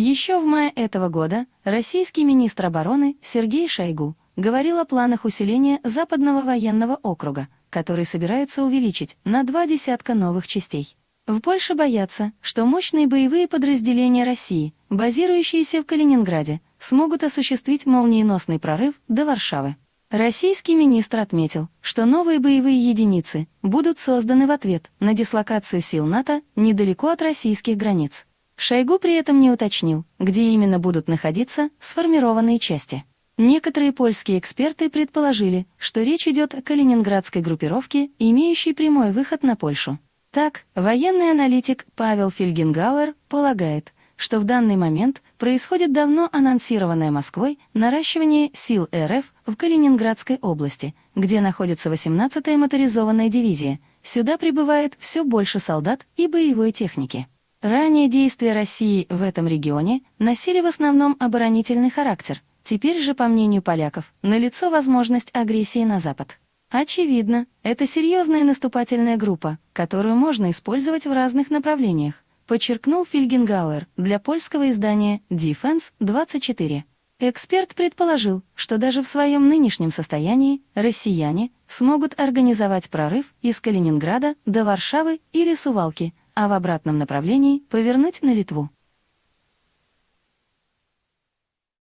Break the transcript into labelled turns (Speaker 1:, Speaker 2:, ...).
Speaker 1: Еще в мае этого года российский министр обороны Сергей Шойгу говорил о планах усиления Западного военного округа, который собираются увеличить на два десятка новых частей. В Польше боятся, что мощные боевые подразделения России, базирующиеся в Калининграде, смогут осуществить молниеносный прорыв до Варшавы. Российский министр отметил, что новые боевые единицы будут созданы в ответ на дислокацию сил НАТО недалеко от российских границ. Шойгу при этом не уточнил, где именно будут находиться сформированные части. Некоторые польские эксперты предположили, что речь идет о калининградской группировке, имеющей прямой выход на Польшу. Так, военный аналитик Павел Фельгенгауэр полагает, что в данный момент происходит давно анонсированное Москвой наращивание сил РФ в Калининградской области, где находится 18-я моторизованная дивизия. Сюда прибывает все больше солдат и боевой техники. Ранее действия России в этом регионе носили в основном оборонительный характер. Теперь же, по мнению поляков, налицо возможность агрессии на Запад. Очевидно, это серьезная наступательная группа, которую можно использовать в разных направлениях, подчеркнул Фильгенгауэр для польского издания Defense 24. Эксперт предположил, что даже в своем нынешнем состоянии россияне смогут организовать прорыв из Калининграда до Варшавы или Сувалки, а в обратном направлении повернуть на Литву.